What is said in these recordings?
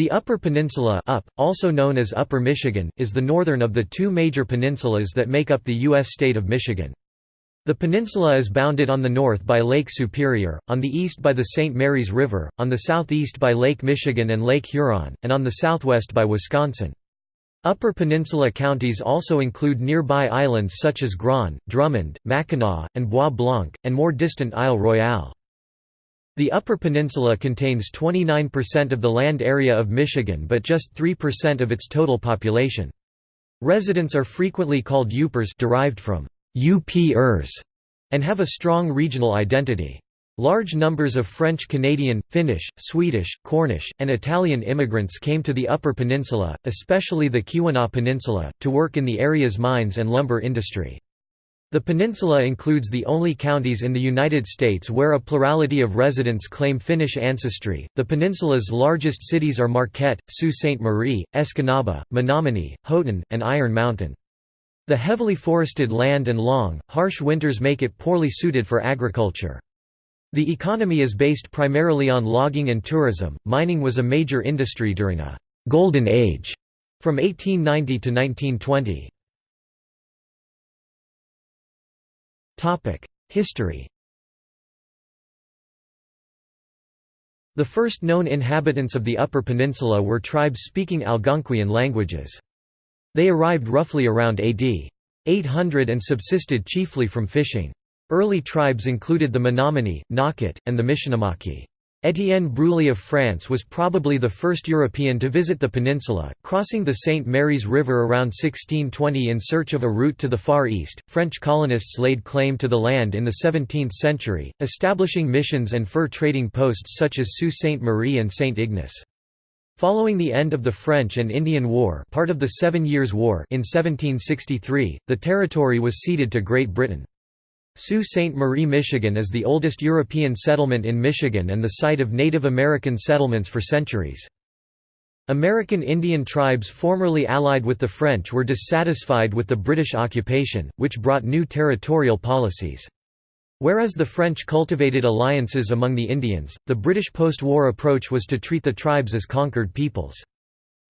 The Upper Peninsula up, also known as Upper Michigan, is the northern of the two major peninsulas that make up the U.S. state of Michigan. The peninsula is bounded on the north by Lake Superior, on the east by the St. Mary's River, on the southeast by Lake Michigan and Lake Huron, and on the southwest by Wisconsin. Upper Peninsula counties also include nearby islands such as Grand, Drummond, Mackinac, and Bois Blanc, and more distant Isle Royale. The Upper Peninsula contains 29% of the land area of Michigan but just 3% of its total population. Residents are frequently called Yoopers derived from UP-ers and have a strong regional identity. Large numbers of French Canadian, Finnish, Swedish, Cornish, and Italian immigrants came to the Upper Peninsula, especially the Keweenaw Peninsula, to work in the area's mines and lumber industry. The peninsula includes the only counties in the United States where a plurality of residents claim Finnish ancestry. The peninsula's largest cities are Marquette, Sault Ste. Marie, Escanaba, Menominee, Houghton, and Iron Mountain. The heavily forested land and long, harsh winters make it poorly suited for agriculture. The economy is based primarily on logging and tourism. Mining was a major industry during a golden age from 1890 to 1920. History The first known inhabitants of the Upper Peninsula were tribes speaking Algonquian languages. They arrived roughly around AD 800 and subsisted chiefly from fishing. Early tribes included the Menominee, Nocquet, and the Mishinimaki. Étienne Brulé of France was probably the first European to visit the peninsula, crossing the St. Mary's River around 1620 in search of a route to the Far East. French colonists laid claim to the land in the 17th century, establishing missions and fur trading posts such as Sault Ste. Marie and St. Ignace. Following the end of the French and Indian War, part of the Seven Years' War in 1763, the territory was ceded to Great Britain. Sault Ste. Marie, Michigan is the oldest European settlement in Michigan and the site of Native American settlements for centuries. American Indian tribes formerly allied with the French were dissatisfied with the British occupation, which brought new territorial policies. Whereas the French cultivated alliances among the Indians, the British post-war approach was to treat the tribes as conquered peoples.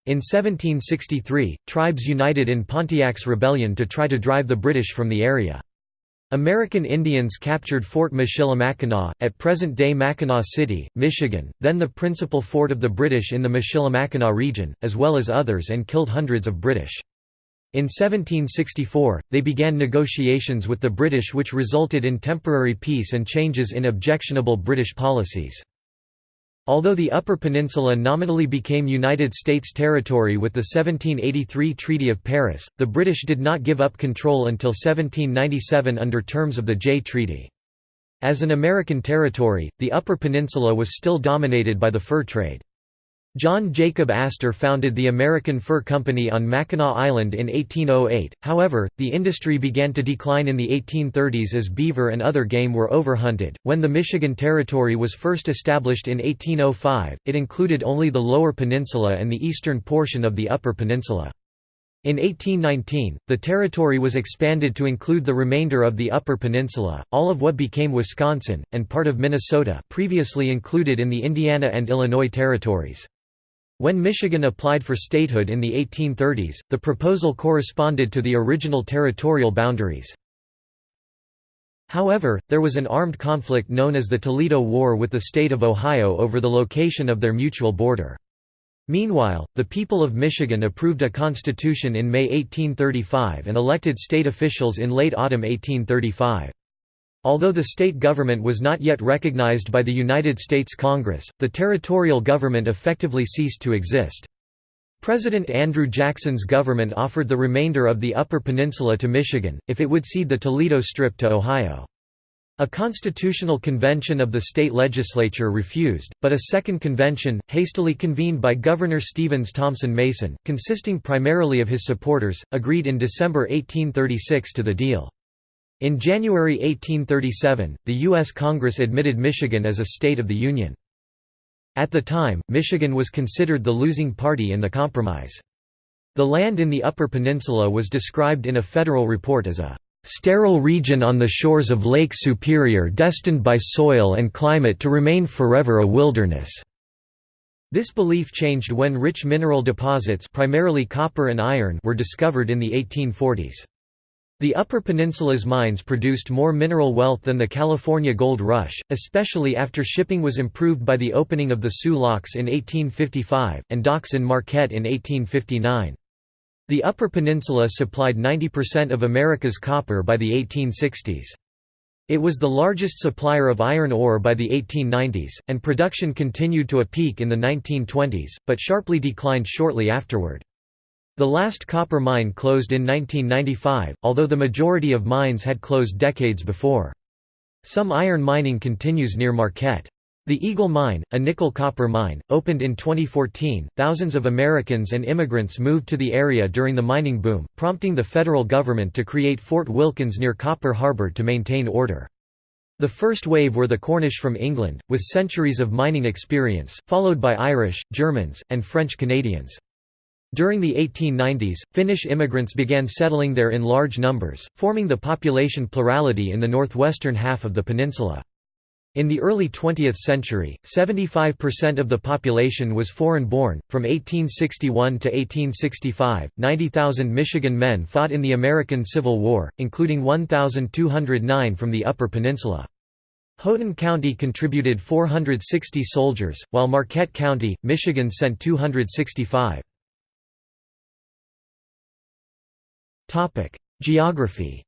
In 1763, tribes united in Pontiac's rebellion to try to drive the British from the area. American Indians captured Fort Michilimackinac, at present-day Mackinaw City, Michigan, then the principal fort of the British in the Michilimackinac region, as well as others and killed hundreds of British. In 1764, they began negotiations with the British which resulted in temporary peace and changes in objectionable British policies. Although the Upper Peninsula nominally became United States territory with the 1783 Treaty of Paris, the British did not give up control until 1797 under terms of the Jay Treaty. As an American territory, the Upper Peninsula was still dominated by the fur trade. John Jacob Astor founded the American Fur Company on Mackinac Island in 1808, however, the industry began to decline in the 1830s as beaver and other game were overhunted. When the Michigan Territory was first established in 1805, it included only the Lower Peninsula and the eastern portion of the Upper Peninsula. In 1819, the territory was expanded to include the remainder of the Upper Peninsula, all of what became Wisconsin, and part of Minnesota previously included in the Indiana and Illinois territories. When Michigan applied for statehood in the 1830s, the proposal corresponded to the original territorial boundaries. However, there was an armed conflict known as the Toledo War with the state of Ohio over the location of their mutual border. Meanwhile, the people of Michigan approved a constitution in May 1835 and elected state officials in late autumn 1835. Although the state government was not yet recognized by the United States Congress, the territorial government effectively ceased to exist. President Andrew Jackson's government offered the remainder of the Upper Peninsula to Michigan, if it would cede the Toledo Strip to Ohio. A constitutional convention of the state legislature refused, but a second convention, hastily convened by Governor Stevens Thompson Mason, consisting primarily of his supporters, agreed in December 1836 to the deal. In January 1837, the U.S. Congress admitted Michigan as a state of the Union. At the time, Michigan was considered the losing party in the compromise. The land in the Upper Peninsula was described in a federal report as a "...sterile region on the shores of Lake Superior destined by soil and climate to remain forever a wilderness." This belief changed when rich mineral deposits primarily copper and iron were discovered in the 1840s. The Upper Peninsula's mines produced more mineral wealth than the California Gold Rush, especially after shipping was improved by the opening of the Soo Locks in 1855, and docks in Marquette in 1859. The Upper Peninsula supplied 90% of America's copper by the 1860s. It was the largest supplier of iron ore by the 1890s, and production continued to a peak in the 1920s, but sharply declined shortly afterward. The last copper mine closed in 1995, although the majority of mines had closed decades before. Some iron mining continues near Marquette. The Eagle Mine, a nickel-copper mine, opened in 2014. Thousands of Americans and immigrants moved to the area during the mining boom, prompting the federal government to create Fort Wilkins near Copper Harbor to maintain order. The first wave were the Cornish from England, with centuries of mining experience, followed by Irish, Germans, and French Canadians. During the 1890s, Finnish immigrants began settling there in large numbers, forming the population plurality in the northwestern half of the peninsula. In the early 20th century, 75% of the population was foreign-born. From 1861 to 1865, 90,000 Michigan men fought in the American Civil War, including 1,209 from the Upper Peninsula. Houghton County contributed 460 soldiers, while Marquette County, Michigan sent 265. Geography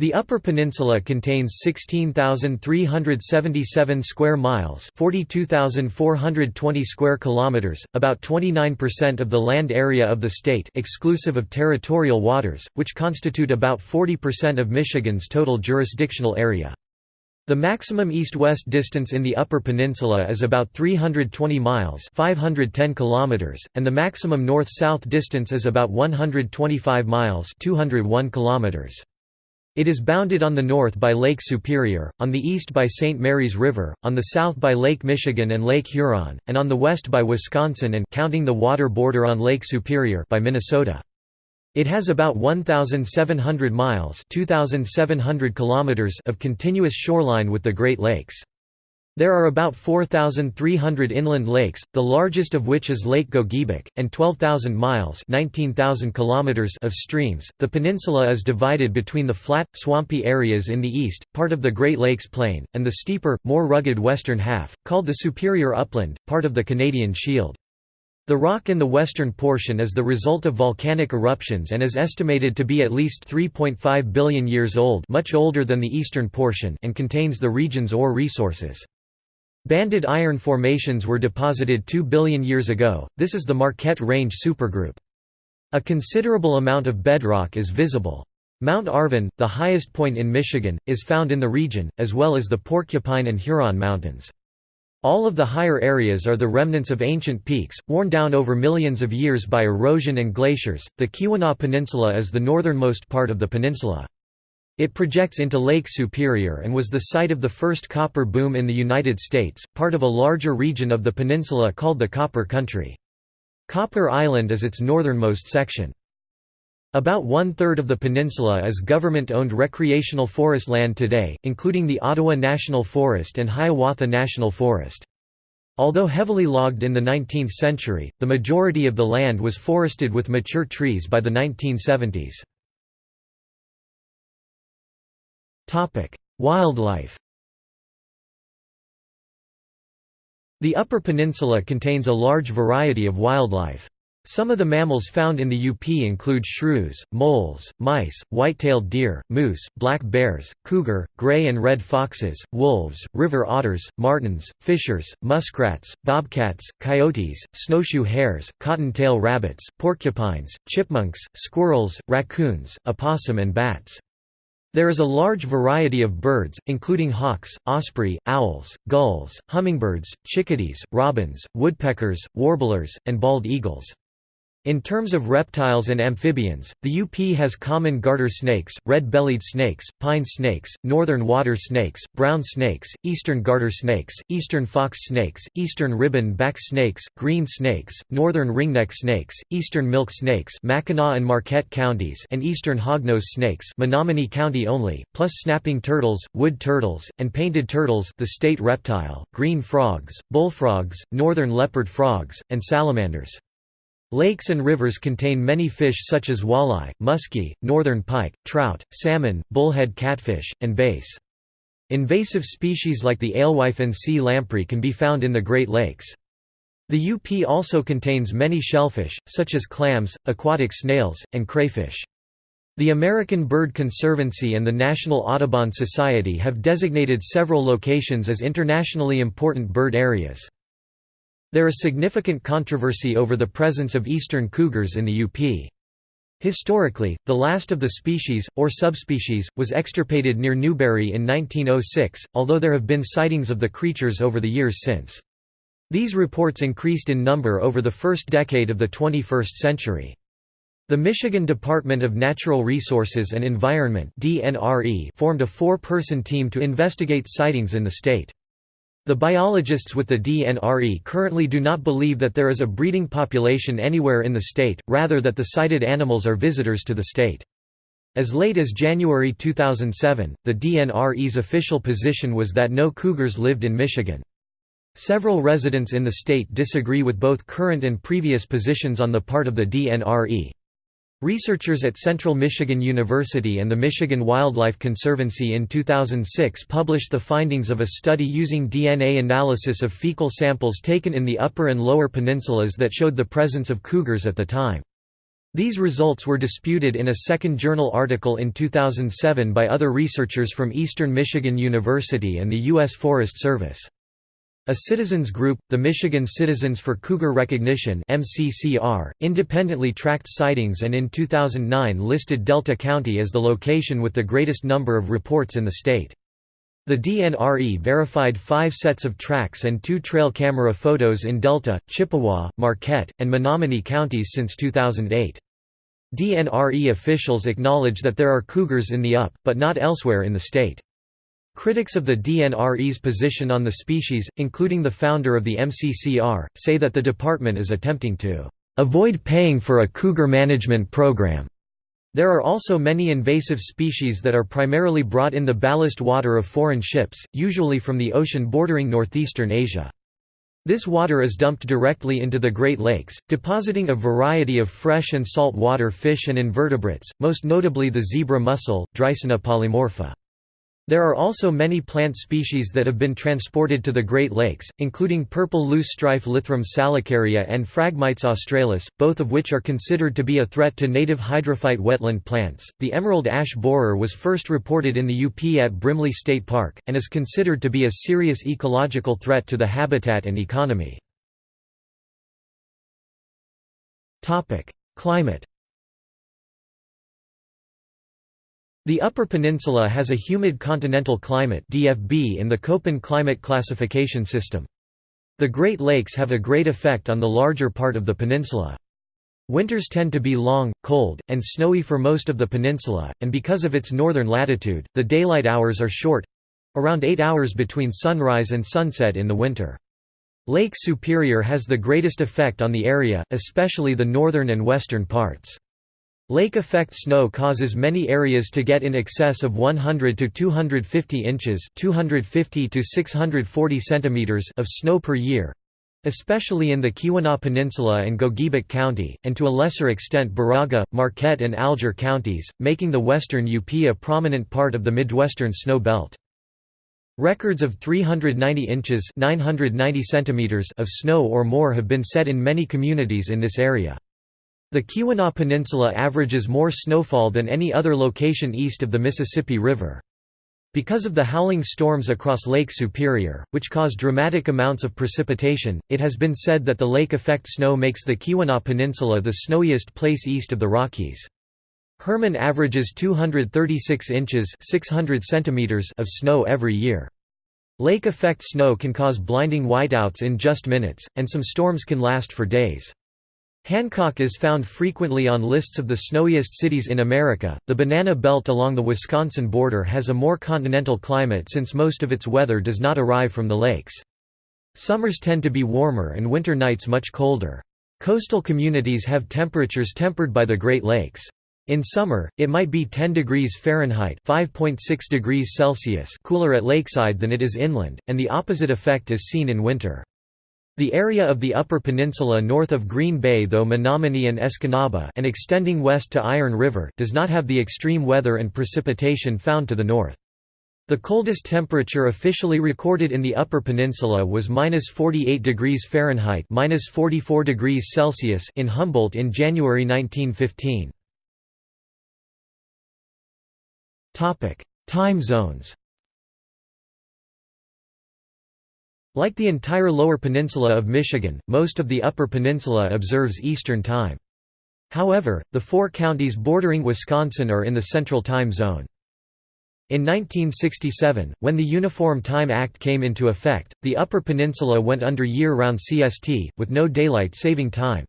The Upper Peninsula contains 16,377 square miles, 42,420 square kilometers, about 29% of the land area of the state exclusive of territorial waters, which constitute about 40% of Michigan's total jurisdictional area. The maximum east-west distance in the Upper Peninsula is about 320 miles 510 kilometers, and the maximum north-south distance is about 125 miles 201 kilometers. It is bounded on the north by Lake Superior, on the east by St. Mary's River, on the south by Lake Michigan and Lake Huron, and on the west by Wisconsin and counting the water border on Lake Superior by Minnesota. It has about 1,700 miles 2,700 kilometers of continuous shoreline with the Great Lakes. There are about 4,300 inland lakes, the largest of which is Lake Gogebic, and 12,000 miles (19,000 kilometers) of streams. The peninsula is divided between the flat, swampy areas in the east, part of the Great Lakes Plain, and the steeper, more rugged western half, called the Superior Upland, part of the Canadian Shield. The rock in the western portion is the result of volcanic eruptions and is estimated to be at least 3.5 billion years old much older than the eastern portion and contains the region's ore resources. Banded iron formations were deposited 2 billion years ago, this is the Marquette Range supergroup. A considerable amount of bedrock is visible. Mount Arvon, the highest point in Michigan, is found in the region, as well as the Porcupine and Huron Mountains. All of the higher areas are the remnants of ancient peaks, worn down over millions of years by erosion and glaciers. The Keweenaw Peninsula is the northernmost part of the peninsula. It projects into Lake Superior and was the site of the first copper boom in the United States, part of a larger region of the peninsula called the Copper Country. Copper Island is its northernmost section. About one-third of the peninsula is government-owned recreational forest land today, including the Ottawa National Forest and Hiawatha National Forest. Although heavily logged in the 19th century, the majority of the land was forested with mature trees by the 1970s. Wildlife The Upper Peninsula contains a large variety of wildlife. Some of the mammals found in the UP include shrews, moles, mice, white-tailed deer, moose, black bears, cougar, gray and red foxes, wolves, river otters, martens, fishers, muskrats, bobcats, coyotes, snowshoe hares, cottontail rabbits, porcupines, chipmunks, squirrels, raccoons, opossum and bats. There is a large variety of birds, including hawks, osprey, owls, gulls, hummingbirds, chickadees, robins, woodpeckers, warblers, and bald eagles. In terms of reptiles and amphibians, the UP has common garter snakes, red-bellied snakes, pine snakes, northern water snakes, brown snakes, eastern garter snakes, eastern fox snakes, eastern ribbon-back snakes, green snakes, northern ringneck snakes, eastern milk snakes Mackinac and Marquette counties and eastern hognose snakes Menominee County only, plus snapping turtles, wood turtles, and painted turtles the state reptile, green frogs, bullfrogs, northern leopard frogs, and salamanders. Lakes and rivers contain many fish such as walleye, muskie, northern pike, trout, salmon, bullhead catfish, and bass. Invasive species like the alewife and sea lamprey can be found in the Great Lakes. The UP also contains many shellfish, such as clams, aquatic snails, and crayfish. The American Bird Conservancy and the National Audubon Society have designated several locations as internationally important bird areas. There is significant controversy over the presence of eastern cougars in the UP. Historically, the last of the species, or subspecies, was extirpated near Newberry in 1906, although there have been sightings of the creatures over the years since. These reports increased in number over the first decade of the 21st century. The Michigan Department of Natural Resources and Environment formed a four-person team to investigate sightings in the state. The biologists with the DNRE currently do not believe that there is a breeding population anywhere in the state, rather that the sighted animals are visitors to the state. As late as January 2007, the DNRE's official position was that no cougars lived in Michigan. Several residents in the state disagree with both current and previous positions on the part of the DNRE. Researchers at Central Michigan University and the Michigan Wildlife Conservancy in 2006 published the findings of a study using DNA analysis of fecal samples taken in the Upper and Lower Peninsulas that showed the presence of cougars at the time. These results were disputed in a second journal article in 2007 by other researchers from Eastern Michigan University and the U.S. Forest Service. A citizens group, the Michigan Citizens for Cougar Recognition (MCCR), independently tracked sightings and in 2009 listed Delta County as the location with the greatest number of reports in the state. The DNRE verified five sets of tracks and two trail camera photos in Delta, Chippewa, Marquette, and Menominee counties since 2008. DNRE officials acknowledge that there are cougars in the UP, but not elsewhere in the state. Critics of the DNRE's position on the species, including the founder of the MCCR, say that the department is attempting to avoid paying for a cougar management program. There are also many invasive species that are primarily brought in the ballast water of foreign ships, usually from the ocean bordering northeastern Asia. This water is dumped directly into the Great Lakes, depositing a variety of fresh and salt water fish and invertebrates, most notably the zebra mussel, Dreissena polymorpha. There are also many plant species that have been transported to the Great Lakes, including purple loosestrife Lythrum salicaria and Phragmites australis, both of which are considered to be a threat to native hydrophyte wetland plants. The emerald ash borer was first reported in the UP at Brimley State Park, and is considered to be a serious ecological threat to the habitat and economy. Climate The Upper Peninsula has a humid continental climate DFB in the Köppen climate classification system. The Great Lakes have a great effect on the larger part of the peninsula. Winters tend to be long, cold, and snowy for most of the peninsula, and because of its northern latitude, the daylight hours are short—around 8 hours between sunrise and sunset in the winter. Lake Superior has the greatest effect on the area, especially the northern and western parts. Lake effect snow causes many areas to get in excess of 100 to 250 inches, 250 to 640 centimeters of snow per year, especially in the Keweenaw Peninsula and Gogebic County, and to a lesser extent Baraga, Marquette and Alger counties, making the western UP a prominent part of the Midwestern snow belt. Records of 390 inches 990 centimeters of snow or more have been set in many communities in this area. The Keweenaw Peninsula averages more snowfall than any other location east of the Mississippi River. Because of the howling storms across Lake Superior, which cause dramatic amounts of precipitation, it has been said that the lake effect snow makes the Keweenaw Peninsula the snowiest place east of the Rockies. Herman averages 236 inches 600 centimeters of snow every year. Lake effect snow can cause blinding whiteouts in just minutes, and some storms can last for days. Hancock is found frequently on lists of the snowiest cities in America. The banana belt along the Wisconsin border has a more continental climate since most of its weather does not arrive from the lakes. Summers tend to be warmer and winter nights much colder. Coastal communities have temperatures tempered by the Great Lakes. In summer, it might be 10 degrees Fahrenheit (5.6 degrees Celsius) cooler at lakeside than it is inland, and the opposite effect is seen in winter. The area of the Upper Peninsula north of Green Bay though Menominee and Escanaba and extending west to Iron River does not have the extreme weather and precipitation found to the north. The coldest temperature officially recorded in the Upper Peninsula was minus 48 degrees Fahrenheit minus 44 degrees Celsius in Humboldt in January 1915. Time zones Like the entire lower peninsula of Michigan, most of the upper peninsula observes Eastern Time. However, the four counties bordering Wisconsin are in the Central Time Zone. In 1967, when the Uniform Time Act came into effect, the Upper Peninsula went under year-round CST, with no daylight saving time.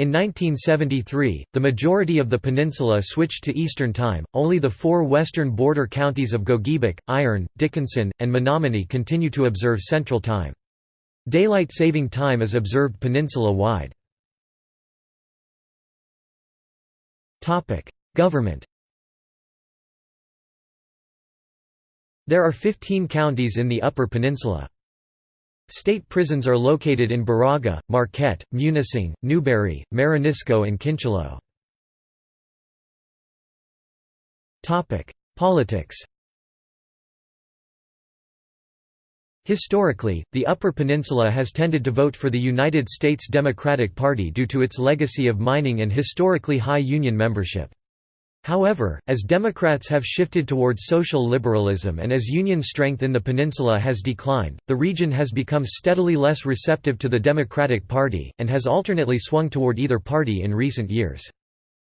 In 1973, the majority of the peninsula switched to Eastern Time, only the four western border counties of Gogebic, Iron, Dickinson, and Menominee continue to observe Central Time. Daylight saving time is observed peninsula-wide. Government There are 15 counties in the Upper Peninsula. State prisons are located in Baraga, Marquette, Munising, Newberry, Marenisco and Kincheloe. Politics Historically, the Upper Peninsula has tended to vote for the United States Democratic Party due to its legacy of mining and historically high union membership. However, as Democrats have shifted towards social liberalism and as union strength in the peninsula has declined, the region has become steadily less receptive to the Democratic Party, and has alternately swung toward either party in recent years.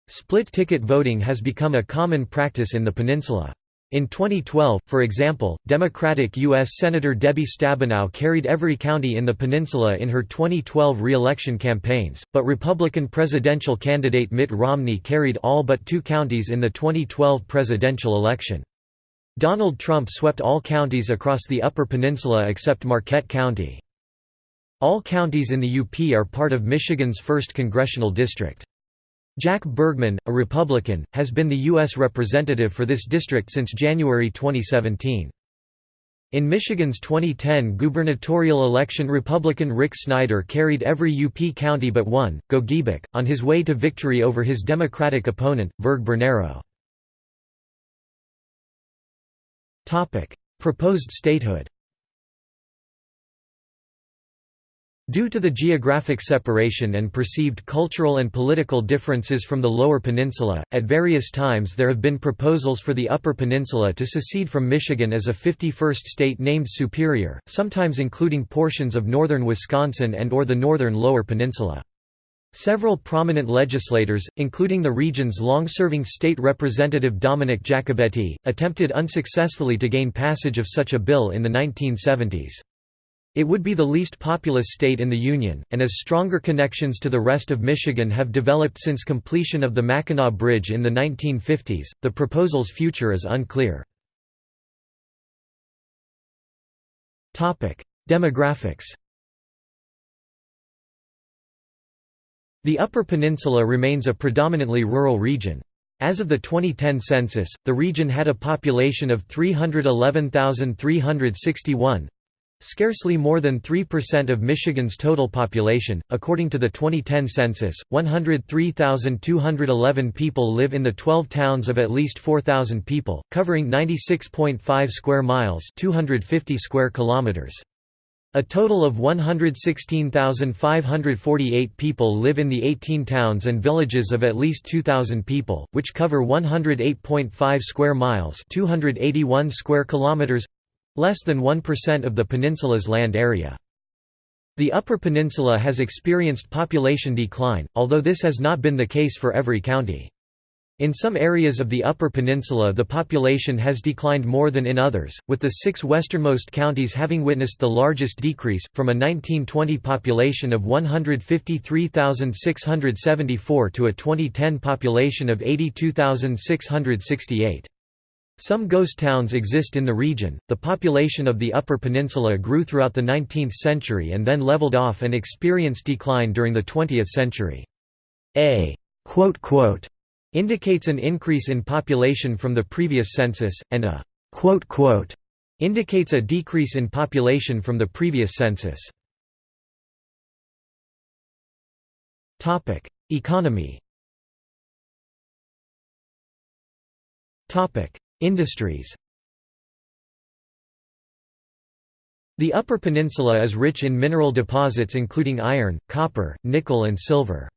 Split-ticket voting has become a common practice in the peninsula. In 2012, for example, Democratic U.S. Senator Debbie Stabenow carried every county in the peninsula in her 2012 re-election campaigns, but Republican presidential candidate Mitt Romney carried all but two counties in the 2012 presidential election. Donald Trump swept all counties across the Upper Peninsula except Marquette County. All counties in the UP are part of Michigan's 1st Congressional District. Jack Bergman, a Republican, has been the U.S. representative for this district since January 2017. In Michigan's 2010 gubernatorial election Republican Rick Snyder carried every UP county but one, Gogebic, on his way to victory over his Democratic opponent, Virg Bernero. Proposed statehood Due to the geographic separation and perceived cultural and political differences from the Lower Peninsula, at various times there have been proposals for the Upper Peninsula to secede from Michigan as a 51st state named Superior, sometimes including portions of northern Wisconsin and or the northern Lower Peninsula. Several prominent legislators, including the region's long-serving state representative Dominic Jacobetti, attempted unsuccessfully to gain passage of such a bill in the 1970s. It would be the least populous state in the Union, and as stronger connections to the rest of Michigan have developed since completion of the Mackinac Bridge in the 1950s, the proposal's future is unclear. Demographics The Upper Peninsula remains a predominantly rural region. As of the 2010 census, the region had a population of 311,361, Scarcely more than 3% of Michigan's total population. According to the 2010 census, 103,211 people live in the 12 towns of at least 4,000 people, covering 96.5 square miles, 250 square kilometers. A total of 116,548 people live in the 18 towns and villages of at least 2,000 people, which cover 108.5 square miles 281 square kilometers Less than 1% of the peninsula's land area. The Upper Peninsula has experienced population decline, although this has not been the case for every county. In some areas of the Upper Peninsula the population has declined more than in others, with the six westernmost counties having witnessed the largest decrease, from a 1920 population of 153,674 to a 2010 population of 82,668. Some ghost towns exist in the region. The population of the Upper Peninsula grew throughout the 19th century and then leveled off and experienced decline during the 20th century. A quote, quote, indicates an increase in population from the previous census, and a quote, quote, indicates a decrease in population from the previous census. Economy Industries The Upper Peninsula is rich in mineral deposits including iron, copper, nickel and silver.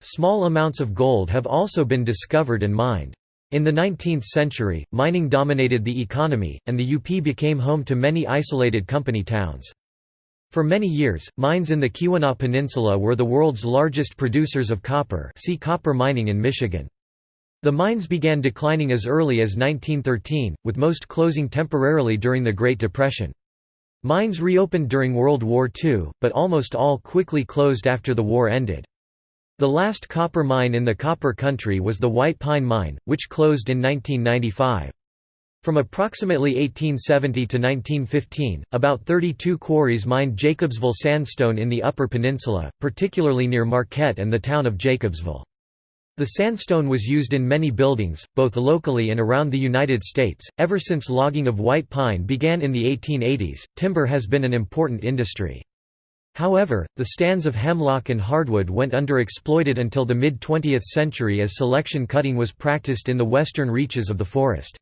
Small amounts of gold have also been discovered and mined. In the 19th century, mining dominated the economy, and the UP became home to many isolated company towns. For many years, mines in the Keweenaw Peninsula were the world's largest producers of copper see copper mining in Michigan. The mines began declining as early as 1913, with most closing temporarily during the Great Depression. Mines reopened during World War II, but almost all quickly closed after the war ended. The last copper mine in the copper country was the White Pine Mine, which closed in 1995. From approximately 1870 to 1915, about 32 quarries mined Jacobsville sandstone in the Upper Peninsula, particularly near Marquette and the town of Jacobsville. The sandstone was used in many buildings, both locally and around the United States. Ever since logging of white pine began in the 1880s, timber has been an important industry. However, the stands of hemlock and hardwood went underexploited until the mid-20th century as selection cutting was practiced in the western reaches of the forest.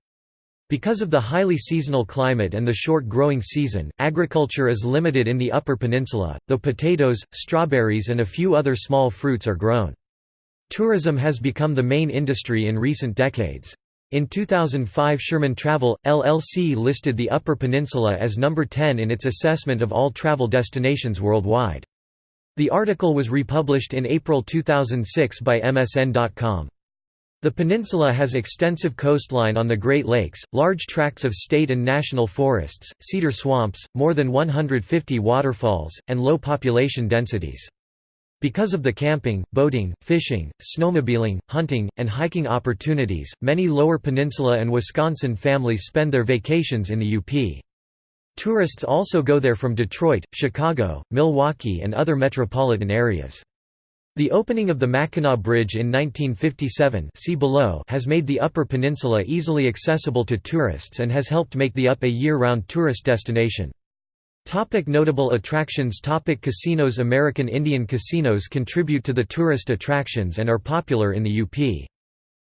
Because of the highly seasonal climate and the short growing season, agriculture is limited in the Upper Peninsula, though potatoes, strawberries and a few other small fruits are grown. Tourism has become the main industry in recent decades. In 2005 Sherman Travel, LLC listed the Upper Peninsula as number 10 in its assessment of all travel destinations worldwide. The article was republished in April 2006 by MSN.com. The peninsula has extensive coastline on the Great Lakes, large tracts of state and national forests, cedar swamps, more than 150 waterfalls, and low population densities. Because of the camping, boating, fishing, snowmobiling, hunting, and hiking opportunities, many Lower Peninsula and Wisconsin families spend their vacations in the UP. Tourists also go there from Detroit, Chicago, Milwaukee and other metropolitan areas. The opening of the Mackinac Bridge in 1957 see below has made the Upper Peninsula easily accessible to tourists and has helped make the UP a year-round tourist destination. Topic notable attractions Topic Casinos American Indian casinos contribute to the tourist attractions and are popular in the UP.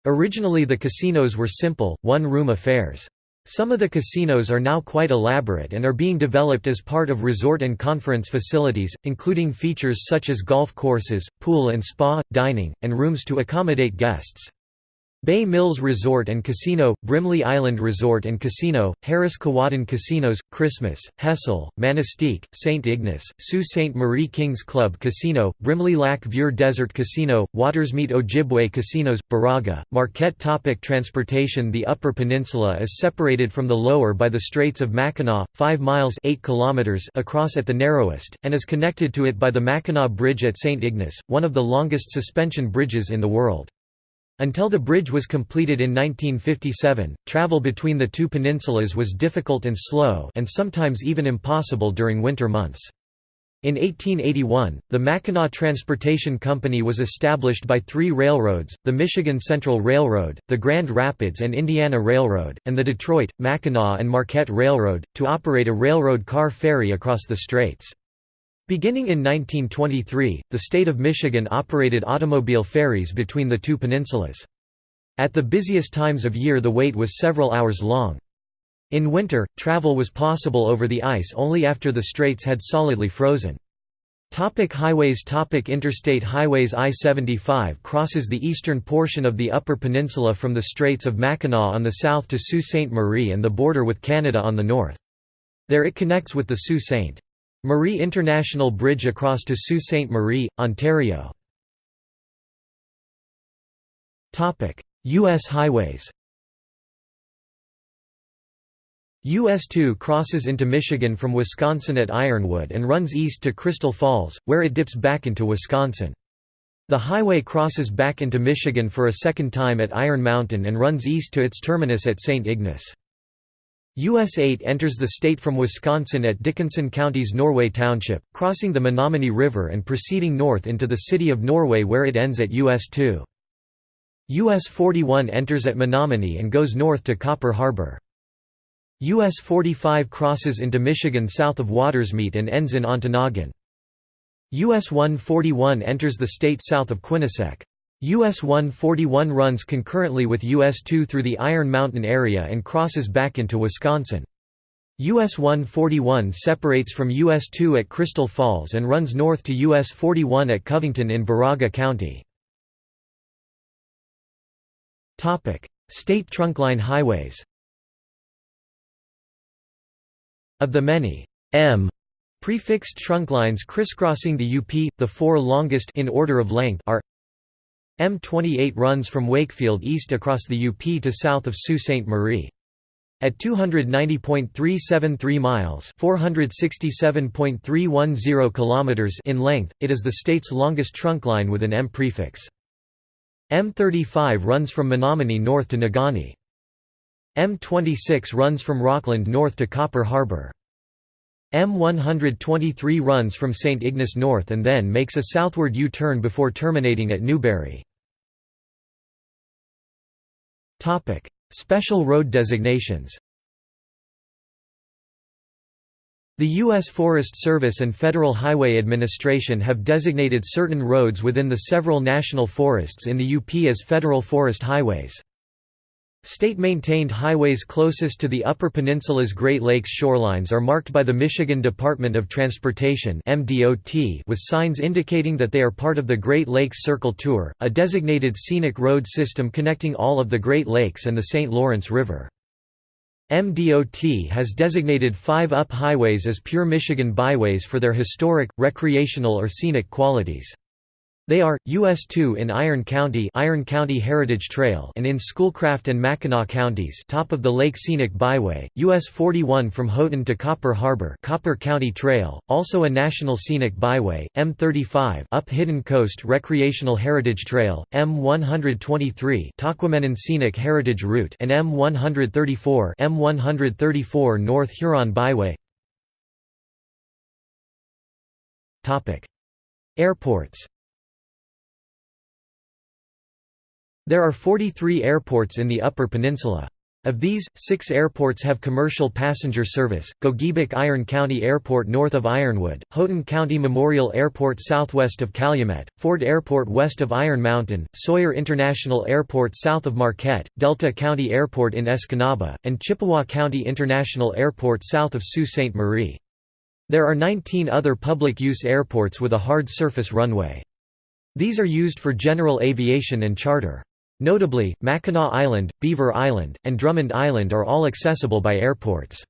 Originally the casinos were simple, one-room affairs. Some of the casinos are now quite elaborate and are being developed as part of resort and conference facilities, including features such as golf courses, pool and spa, dining, and rooms to accommodate guests. Bay Mills Resort and Casino, Brimley Island Resort and Casino, Harris Kewadin Casinos, Christmas, Hessel, Manistique, St. Ignace, Sault Ste. Marie Kings Club Casino, Brimley Lac Vieux Desert Casino, Watersmeet Ojibwe Casinos, Baraga, Marquette Topic Transportation The Upper Peninsula is separated from the lower by the Straits of Mackinac, 5 miles 8 kilometers across at the narrowest, and is connected to it by the Mackinac Bridge at St. Ignace, one of the longest suspension bridges in the world. Until the bridge was completed in 1957, travel between the two peninsulas was difficult and slow and sometimes even impossible during winter months. In 1881, the Mackinac Transportation Company was established by three railroads, the Michigan Central Railroad, the Grand Rapids and Indiana Railroad, and the Detroit, Mackinac and Marquette Railroad, to operate a railroad car ferry across the straits. Beginning in 1923, the state of Michigan operated automobile ferries between the two peninsulas. At the busiest times of year the wait was several hours long. In winter, travel was possible over the ice only after the straits had solidly frozen. Topic highways Topic Interstate highways I-75 crosses the eastern portion of the Upper Peninsula from the Straits of Mackinac on the south to Sault Ste. Marie and the border with Canada on the north. There it connects with the Sault Ste. Marie International Bridge across to Sault Ste. Marie, Ontario U.S. highways US 2 crosses into Michigan from Wisconsin at Ironwood and runs east to Crystal Falls, where it dips back into Wisconsin. The highway crosses back into Michigan for a second time at Iron Mountain and runs east to its terminus at St. Ignace. US 8 enters the state from Wisconsin at Dickinson County's Norway Township, crossing the Menominee River and proceeding north into the city of Norway where it ends at US 2. US 41 enters at Menominee and goes north to Copper Harbor. US 45 crosses into Michigan south of Watersmeet and ends in Ontonagon. US 141 enters the state south of Quinnesec. US 141 runs concurrently with US 2 through the Iron Mountain area and crosses back into Wisconsin. US 141 separates from US 2 at Crystal Falls and runs north to US 41 at Covington in Baraga County. State trunkline highways Of the many M prefixed trunklines crisscrossing the UP, the four longest in order of length are M28 runs from Wakefield east across the UP to south of Sault Ste. Marie. At 290.373 miles (467.310 kilometers) in length, it is the state's longest trunkline with an M prefix. M35 runs from Menominee north to Negaunee. M26 runs from Rockland north to Copper Harbor. M123 runs from St. Ignace north and then makes a southward U-turn before terminating at Newberry. Special road designations The U.S. Forest Service and Federal Highway Administration have designated certain roads within the several national forests in the UP as federal forest highways. State-maintained highways closest to the Upper Peninsula's Great Lakes shorelines are marked by the Michigan Department of Transportation with signs indicating that they are part of the Great Lakes Circle Tour, a designated scenic road system connecting all of the Great Lakes and the St. Lawrence River. MDOT has designated five UP highways as pure Michigan byways for their historic, recreational or scenic qualities. They are, US 2 in Iron County Iron County Heritage Trail and in Schoolcraft and Mackinac counties top of the Lake Scenic Byway, US 41 from Houghton to Copper Harbor Copper County Trail, also a National Scenic Byway, M35 up Hidden Coast Recreational Heritage Trail, M123 Tahquamenon Scenic Heritage Route and M134 M134 North Huron Byway. Airports There are 43 airports in the Upper Peninsula. Of these, six airports have commercial passenger service, Gogebic Iron County Airport north of Ironwood, Houghton County Memorial Airport southwest of Calumet, Ford Airport west of Iron Mountain, Sawyer International Airport south of Marquette, Delta County Airport in Escanaba, and Chippewa County International Airport south of Sault Ste. Marie. There are 19 other public-use airports with a hard surface runway. These are used for general aviation and charter. Notably, Mackinac Island, Beaver Island, and Drummond Island are all accessible by airports.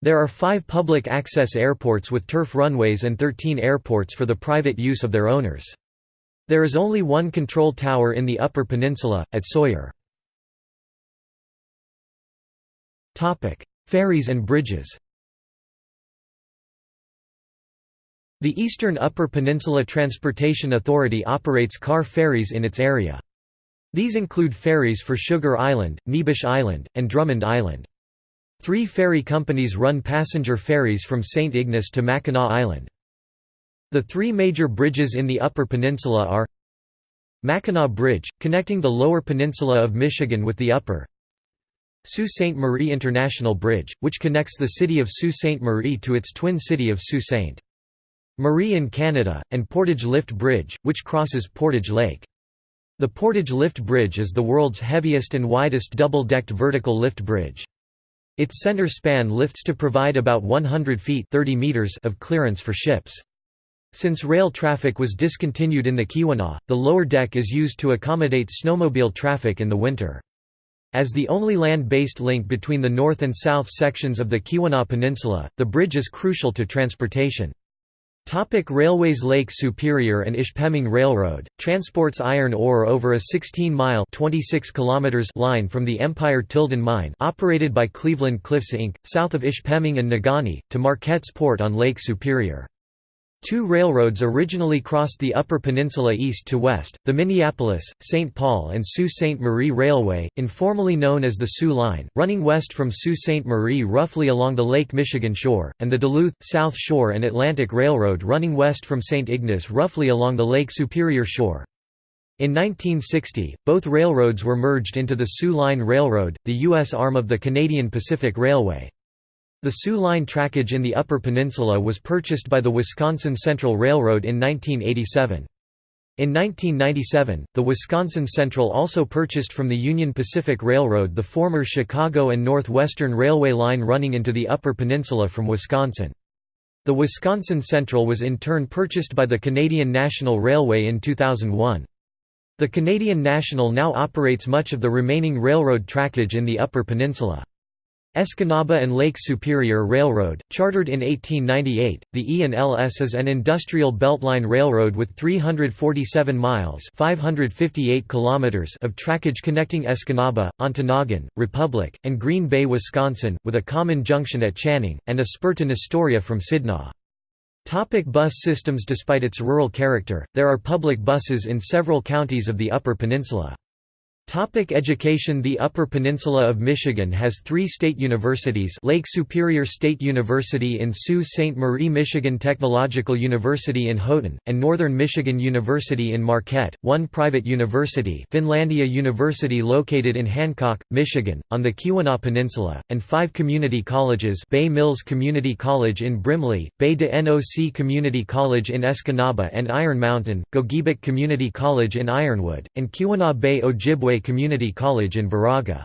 There are five public access airports with turf runways and 13 airports for the private use of their owners. There is only one control tower in the Upper Peninsula, at Sawyer. Ferries and bridges The Eastern Upper Peninsula Transportation Authority operates car ferries in its area. These include ferries for Sugar Island, Neebish Island, and Drummond Island. Three ferry companies run passenger ferries from St. Ignace to Mackinac Island. The three major bridges in the Upper Peninsula are Mackinac Bridge, connecting the Lower Peninsula of Michigan with the Upper Sault Ste. Marie International Bridge, which connects the city of Sault Ste. Marie to its twin city of Sault Ste. Marie in Canada, and Portage Lift Bridge, which crosses Portage Lake. The Portage Lift Bridge is the world's heaviest and widest double-decked vertical lift bridge. Its center span lifts to provide about 100 feet 30 meters of clearance for ships. Since rail traffic was discontinued in the Keweenaw, the lower deck is used to accommodate snowmobile traffic in the winter. As the only land-based link between the north and south sections of the Keweenaw Peninsula, the bridge is crucial to transportation. Topic Railways Lake Superior and Ishpeming Railroad, transports iron ore over a 16-mile line from the Empire Tilden Mine operated by Cleveland Cliffs Inc., south of Ishpeming and Negaunee, to Marquette's port on Lake Superior. Two railroads originally crossed the Upper Peninsula east to west, the Minneapolis, St. Paul and Sault Ste. Marie Railway, informally known as the Soo Line, running west from Sault Ste. Marie roughly along the Lake Michigan shore, and the Duluth, South Shore and Atlantic Railroad running west from St. Ignace roughly along the Lake Superior shore. In 1960, both railroads were merged into the Soo Line Railroad, the U.S. arm of the Canadian Pacific Railway. The Soo Line trackage in the Upper Peninsula was purchased by the Wisconsin Central Railroad in 1987. In 1997, the Wisconsin Central also purchased from the Union Pacific Railroad the former Chicago and Northwestern Railway line running into the Upper Peninsula from Wisconsin. The Wisconsin Central was in turn purchased by the Canadian National Railway in 2001. The Canadian National now operates much of the remaining railroad trackage in the Upper Peninsula. Escanaba and Lake Superior Railroad, chartered in 1898, the E&LS is an industrial beltline railroad with 347 miles 558 kilometers of trackage connecting Escanaba, Ontonagon, Republic, and Green Bay, Wisconsin, with a common junction at Channing, and a spur to Nestoria from Sidnaw. Topic bus systems Despite its rural character, there are public buses in several counties of the Upper Peninsula. Topic education The Upper Peninsula of Michigan has three state universities Lake Superior State University in Sault Ste. Marie Michigan Technological University in Houghton, and Northern Michigan University in Marquette, one private university Finlandia University located in Hancock, Michigan, on the Keweenaw Peninsula, and five community colleges Bay Mills Community College in Brimley, Bay de Noc Community College in Escanaba and Iron Mountain, Gogebic Community College in Ironwood, and Keweenaw Bay Ojibwe Community College in Baraga.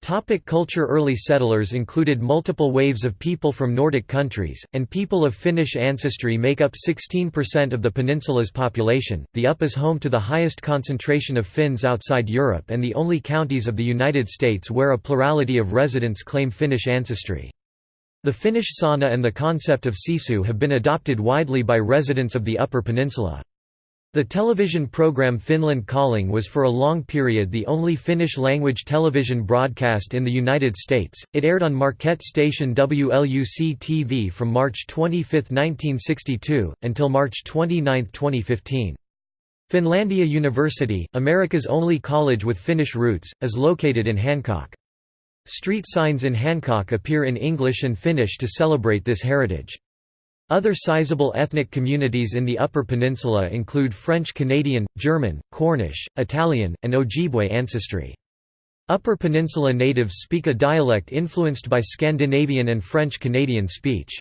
Topic culture Early settlers included multiple waves of people from Nordic countries, and people of Finnish ancestry make up 16% of the peninsula's population. The UP is home to the highest concentration of Finns outside Europe and the only counties of the United States where a plurality of residents claim Finnish ancestry. The Finnish sauna and the concept of sisu have been adopted widely by residents of the Upper Peninsula. The television program Finland Calling was for a long period the only Finnish-language television broadcast in the United States. It aired on Marquette station WLUC-TV from March 25, 1962, until March 29, 2015. Finlandia University, America's only college with Finnish roots, is located in Hancock. Street signs in Hancock appear in English and Finnish to celebrate this heritage. Other sizable ethnic communities in the Upper Peninsula include French Canadian, German, Cornish, Italian, and Ojibwe ancestry. Upper Peninsula natives speak a dialect influenced by Scandinavian and French Canadian speech.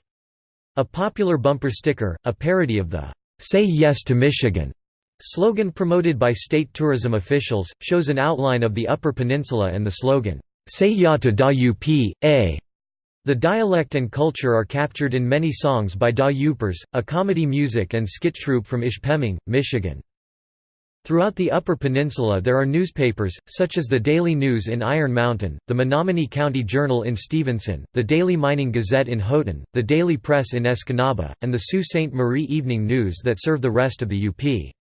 A popular bumper sticker, a parody of the "'Say Yes to Michigan' slogan promoted by state tourism officials, shows an outline of the Upper Peninsula and the slogan, "'Say Ya to Da Up, A' The dialect and culture are captured in many songs by Da Yoopers, a comedy music and skit troupe from Ishpeming, Michigan. Throughout the Upper Peninsula there are newspapers, such as the Daily News in Iron Mountain, the Menominee County Journal in Stevenson, the Daily Mining Gazette in Houghton, the Daily Press in Escanaba, and the Sault Ste. Marie Evening News that serve the rest of the UP.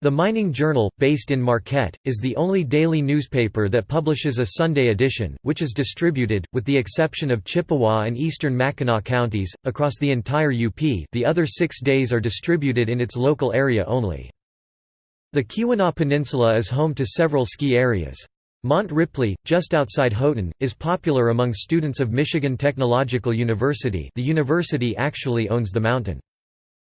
The Mining Journal, based in Marquette, is the only daily newspaper that publishes a Sunday edition, which is distributed, with the exception of Chippewa and eastern Mackinac counties, across the entire UP the other six days are distributed in its local area only. The Keweenaw Peninsula is home to several ski areas. Mont Ripley, just outside Houghton, is popular among students of Michigan Technological University the university actually owns the mountain.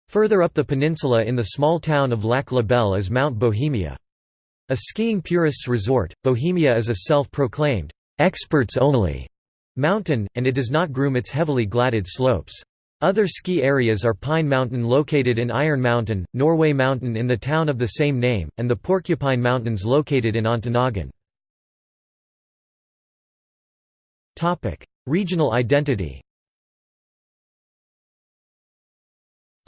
Further up the peninsula in the small town of Lac La Belle is Mount Bohemia. A skiing purists resort, Bohemia is a self-proclaimed, "'experts only' mountain, and it does not groom its heavily gladded slopes. Other ski areas are Pine Mountain located in Iron Mountain, Norway Mountain in the town of the same name, and the Porcupine Mountains located in Ontonagon. Regional identity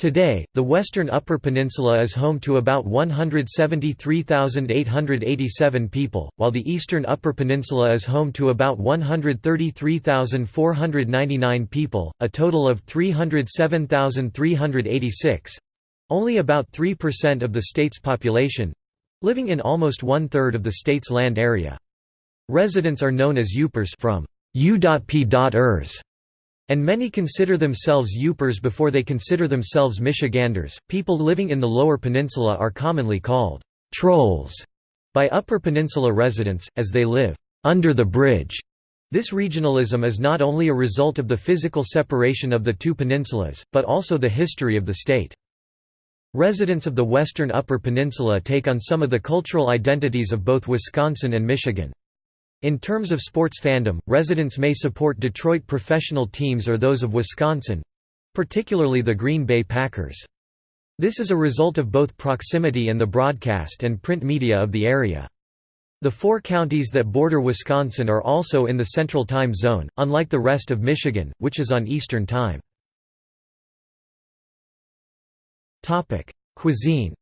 Today, the western Upper Peninsula is home to about 173,887 people, while the eastern Upper Peninsula is home to about 133,499 people, a total of 307,386—only about 3% of the state's population—living in almost one-third of the state's land area. Residents are known as Yoopers from U.P.ers and many consider themselves Yoopers before they consider themselves Michiganders. People living in the Lower Peninsula are commonly called trolls by Upper Peninsula residents, as they live under the bridge. This regionalism is not only a result of the physical separation of the two peninsulas, but also the history of the state. Residents of the western Upper Peninsula take on some of the cultural identities of both Wisconsin and Michigan. In terms of sports fandom, residents may support Detroit professional teams or those of Wisconsin—particularly the Green Bay Packers. This is a result of both proximity and the broadcast and print media of the area. The four counties that border Wisconsin are also in the Central Time Zone, unlike the rest of Michigan, which is on Eastern Time. Cuisine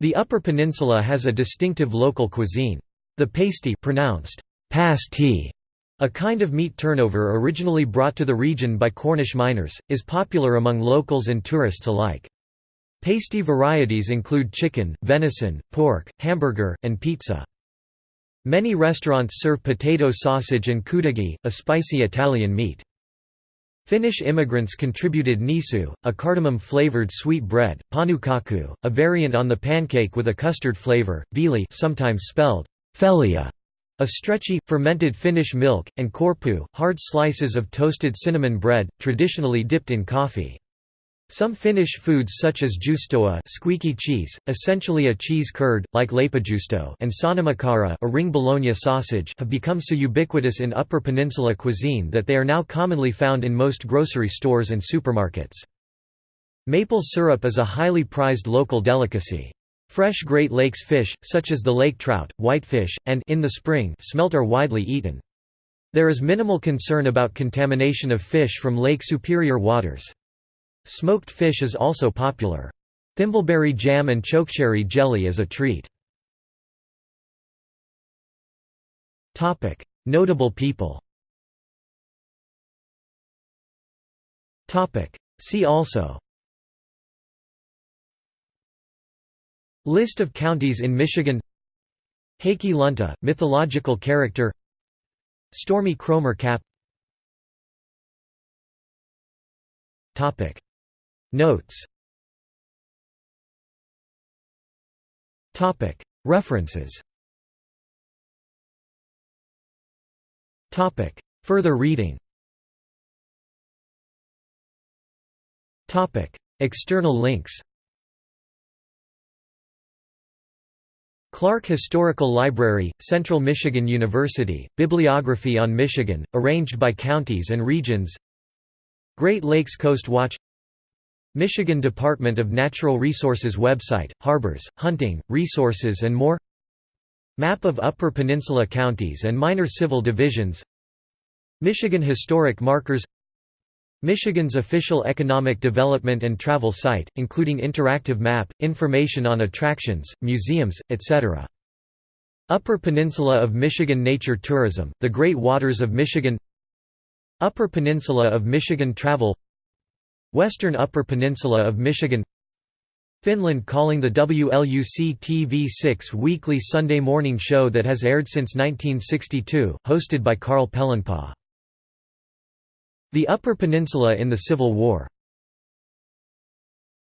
The Upper Peninsula has a distinctive local cuisine. The pasty pronounced pasty, a kind of meat turnover originally brought to the region by Cornish miners, is popular among locals and tourists alike. Pasty varieties include chicken, venison, pork, hamburger, and pizza. Many restaurants serve potato sausage and cudighi, a spicy Italian meat. Finnish immigrants contributed nisu, a cardamom-flavored sweet bread, pannukakku, a variant on the pancake with a custard flavor, viili sometimes spelled felia, a stretchy, fermented Finnish milk, and korpu, hard slices of toasted cinnamon bread, traditionally dipped in coffee. Some Finnish foods such as juustoa squeaky cheese, essentially a cheese curd, like leipäjuusto and sanamakara a ring bologna sausage have become so ubiquitous in Upper Peninsula cuisine that they are now commonly found in most grocery stores and supermarkets. Maple syrup is a highly prized local delicacy. Fresh Great Lakes fish, such as the lake trout, whitefish, and in the spring, smelt are widely eaten. There is minimal concern about contamination of fish from Lake Superior waters. Smoked fish is also popular. Thimbleberry jam and chokecherry jelly is a treat. Notable people See also List of counties in Michigan Heikki Lunta, mythological character Stormy Kromer Cap Notes. References. Further reading. External links. Clark Historical Library, Central Michigan University, Bibliography on Michigan, arranged by counties and regions. Great Lakes Coast Watch Michigan Department of Natural Resources website, harbors, hunting, resources and more. Map of Upper Peninsula counties and minor civil divisions. Michigan Historic Markers. Michigan's official economic development and travel site, including interactive map, information on attractions, museums, etc. Upper Peninsula of Michigan Nature Tourism, the Great Waters of Michigan. Upper Peninsula of Michigan Travel Western Upper Peninsula of Michigan Finland calling the WLUC TV6 weekly Sunday morning show that has aired since 1962, hosted by Carl Pellonpaa. The Upper Peninsula in the Civil War